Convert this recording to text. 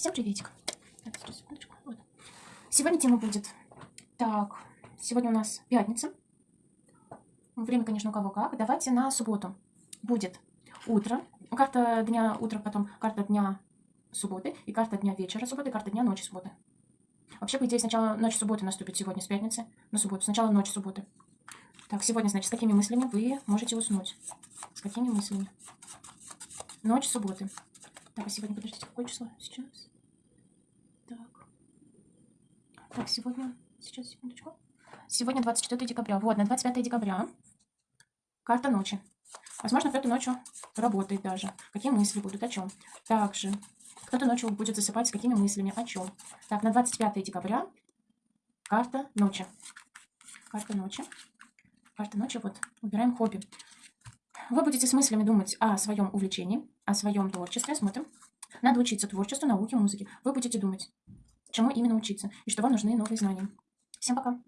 Всем приветик. Сегодня тема будет. Так, сегодня у нас пятница. Время, конечно, у кого как. Давайте на субботу. Будет утро. Карта дня утра, потом карта дня субботы, и карта дня вечера субботы, и карта дня ночи субботы. Вообще, по идее, сначала ночь субботы наступит сегодня, с пятницы на субботу. Сначала ночь субботы. Так, сегодня, значит, с какими мыслями вы можете уснуть? С какими мыслями? Ночь субботы. Так, сегодня, подождите, какое число сейчас? Так. Так, сегодня, сейчас, секундочку. Сегодня 24 декабря. Вот, на 25 декабря карта ночи. Возможно, кто-то ночью работает даже. Какие мысли будут, о чем? Также, кто-то ночью будет засыпать с какими мыслями, о чем? Так, на 25 декабря карта ночи. Карта ночи. Карта ночи, вот, выбираем хобби. Вы будете с мыслями думать о своем увлечении, о своем творчестве. Смотрим. Надо учиться творчеству, науке, музыке. Вы будете думать, чему именно учиться, и что вам нужны новые знания. Всем пока!